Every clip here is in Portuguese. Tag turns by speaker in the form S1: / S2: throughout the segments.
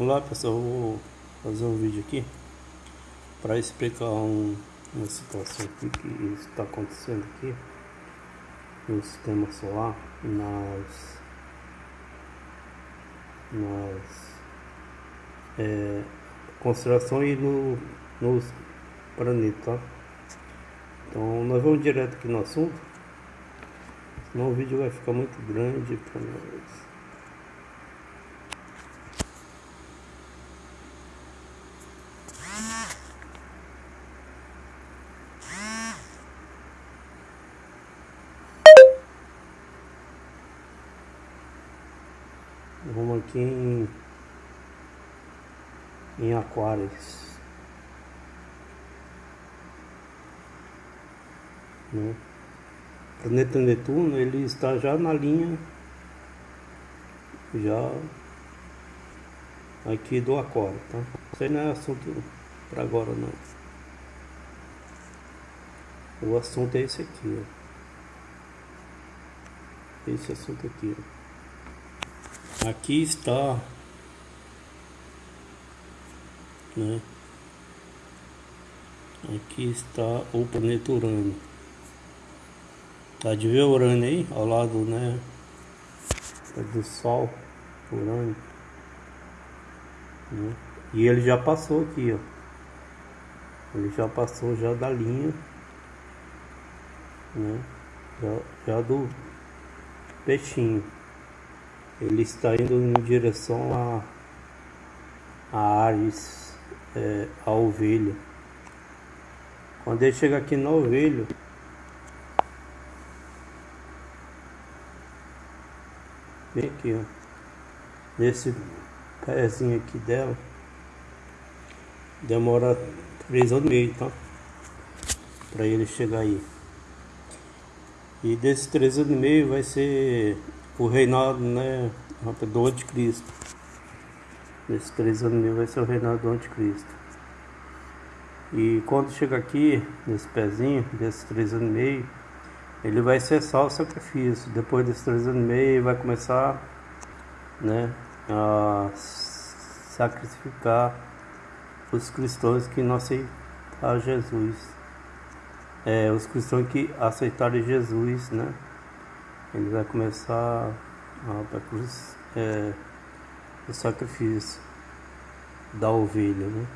S1: Olá pessoal, vou fazer um vídeo aqui para explicar um, uma situação aqui que está acontecendo aqui no sistema solar nas nas é, constelações e no, nos planetas tá? então nós vamos direto aqui no assunto senão o vídeo vai ficar muito grande para nós Vamos aqui em, em Aquários. Né? O planeta Netuno ele está já na linha já aqui do Aquário, tá? Isso aí não é assunto para agora não. O assunto é esse aqui, ó. Esse assunto aqui, ó. Aqui está né? Aqui está o planeta Urânio. Tá de ver Urânio aí? Ao lado, né? Do Sol, Urânio. Né? E ele já passou aqui, ó. Ele já passou já da linha, né? Já, já do peixinho ele está indo em direção a, a Ares, é, a ovelha. Quando ele chega aqui na ovelha, vem aqui, ó, nesse pezinho aqui dela, demora três anos e meio, tá? Para ele chegar aí. E desses três anos e meio vai ser o reinado né, do anticristo. Nesses três anos mil vai ser o reinado do anticristo. E quando chega aqui, nesse pezinho, desses três anos e meio, ele vai cessar o sacrifício. Depois desses três anos e meio, vai começar né, a sacrificar os cristãos que não aceitaram Jesus. É, os cristãos que aceitaram Jesus, né? Ele vai começar a cruz, é, o sacrifício da ovelha, né?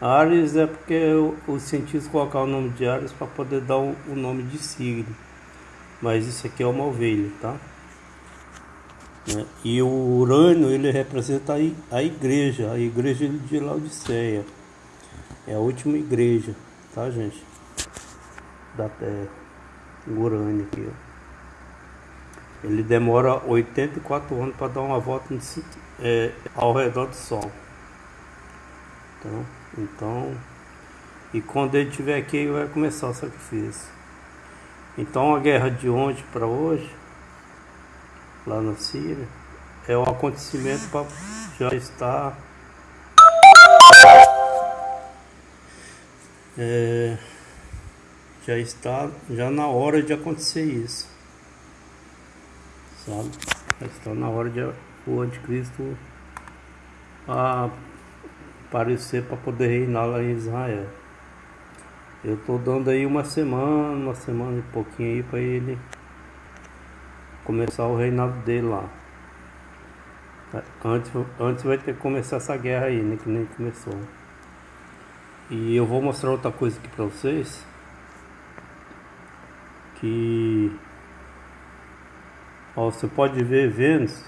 S1: Ares é porque os cientistas colocaram o nome de Ares para poder dar o, o, nome de signo, mas isso aqui é uma ovelha, tá? Né? E o Urânio ele representa a igreja, a igreja de Laodiceia, é a última igreja, tá gente? Da Terra, o Urânio aqui, ó. Ele demora 84 anos para dar uma volta é, ao redor do Sol. Então, então, e quando ele estiver aqui, ele vai começar o sacrifício. Então, a guerra de ontem para hoje, lá na Síria, é um acontecimento para já estar. É, já está já na hora de acontecer isso sabe? Está na hora de o anticristo aparecer para poder reinar lá em Israel. Eu estou dando aí uma semana, uma semana e pouquinho aí para ele começar o reinado dele lá. Antes, antes vai ter que começar essa guerra aí, né? Que nem começou. E eu vou mostrar outra coisa aqui para vocês. Que Ó, você pode ver Vênus.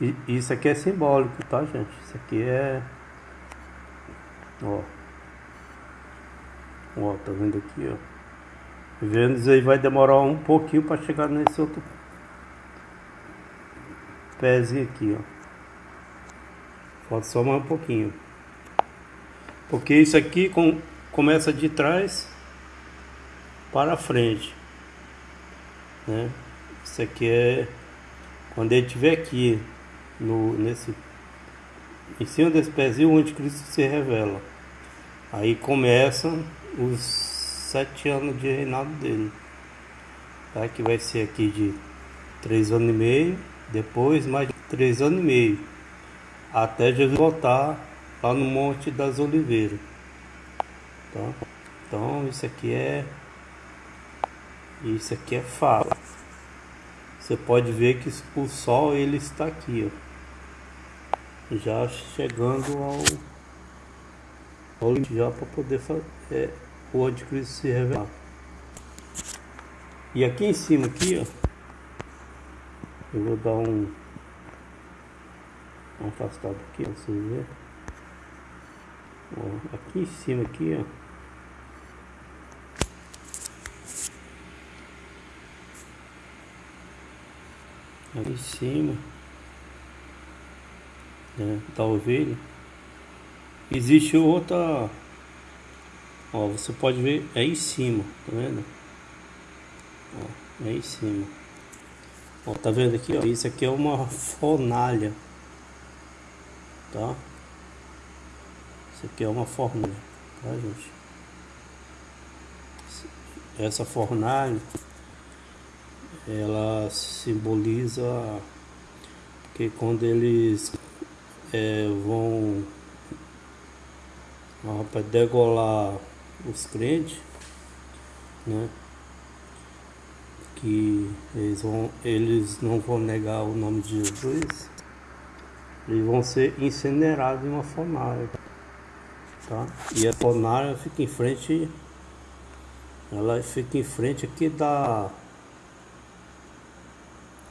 S1: E isso aqui é simbólico, tá, gente? Isso aqui é. Ó. Ó, tá vendo aqui, ó. Vênus aí vai demorar um pouquinho para chegar nesse outro pezinho aqui, ó. Falta só mais um pouquinho. Porque isso aqui com, começa de trás para frente, né? Isso aqui é quando ele estiver aqui no, nesse, em cima desse pezinho, o anticristo se revela. Aí começam os sete anos de reinado dele. Tá? Que vai ser aqui de três anos e meio, depois mais de três anos e meio. até Jesus voltar lá no Monte das Oliveiras. Tá? Então isso aqui é isso aqui é fala. Você pode ver que o sol ele está aqui, ó, já chegando ao, ao já para poder fazer, é, o anticristo se revelar. E aqui em cima aqui, ó, eu vou dar um, um afastado aqui, ó, vocês verem. Ó, aqui em cima aqui, ó. Em cima né, da ovelha. Existe outra ó você pode ver é em cima tá vendo? Ó, é em cima. Ó tá vendo aqui ó? Isso aqui é uma fornalha tá? Isso aqui é uma fornalha tá gente? Essa fornalha ela simboliza que quando eles é, vão para degolar os crentes, né? Que eles, vão, eles não vão negar o nome de Jesus, eles vão ser incinerados em uma fornalha, tá? E a fornalha fica em frente, ela fica em frente aqui da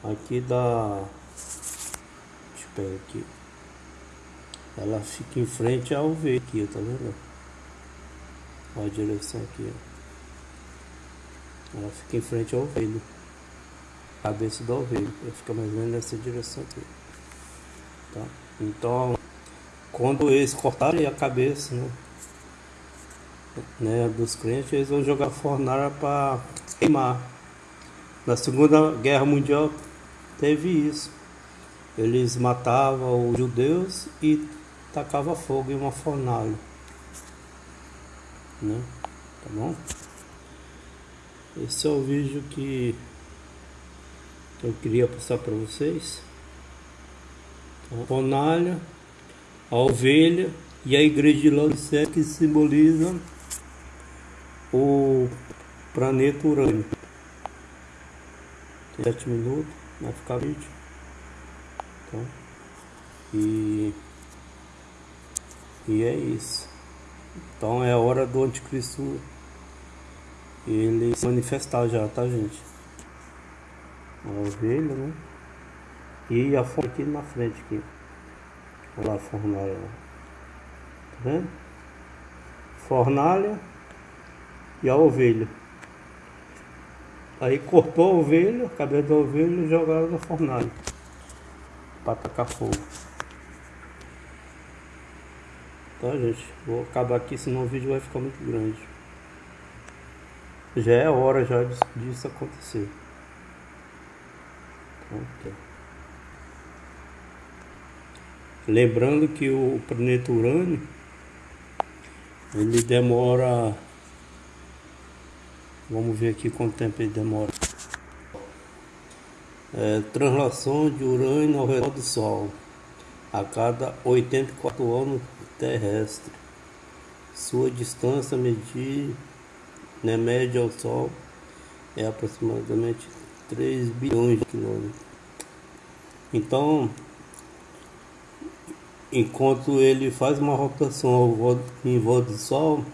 S1: aqui da deixa eu pegar aqui. Ela fica em frente ao V aqui tá vendo? A direção aqui ó. ela fica em frente ao ovelho cabeça do ovelho ela fica mais ou menos nessa direção aqui tá? Então quando eles cortarem a cabeça né, né dos crentes eles vão jogar fornalha para queimar. Na segunda guerra mundial teve isso. Eles matavam os judeus e tacavam fogo em uma fornalha. Né? Tá bom? Esse é o vídeo que eu queria passar para vocês. A fornalha, a ovelha e a igreja de Laodicea que simboliza o planeta Urânio. Sete minutos vai ficar vídeo. Tá? E, e é isso. Então é a hora do anticristo ele se manifestar já, tá gente? A ovelha, né? E a fonte aqui na frente aqui. Olha lá a fornalha. Tá vendo? Fornalha e a ovelha. Aí cortou a ovelha, a cabeça da ovelha e jogaram na fornalha para tacar fogo. Tá gente, vou acabar aqui senão o vídeo vai ficar muito grande. Já é hora já disso acontecer. Lembrando que o planeta Urânio ele demora Vamos ver aqui quanto tempo ele demora. É, translação de urânio ao redor do Sol a cada 84 anos terrestre. Sua distância medir, né, média ao Sol é aproximadamente 3 bilhões de quilômetros. Então, enquanto ele faz uma rotação em volta do Sol,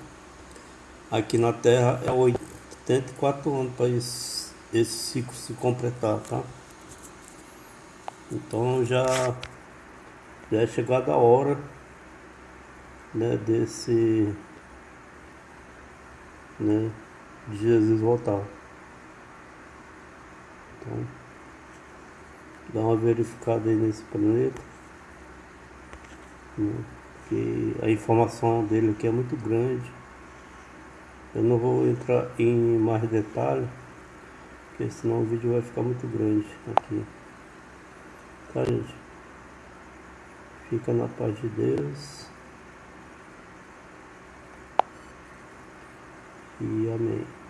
S1: aqui na Terra é 8 74 anos para esse, esse ciclo se completar, tá? Então já, já é chegada a hora né, desse né, de Jesus voltar. Então, dá uma verificada aí nesse planeta. Né, a informação dele aqui é muito grande. Eu não vou entrar em mais detalhes, porque senão o vídeo vai ficar muito grande aqui. Tá, gente? Fica na paz de Deus. E amém.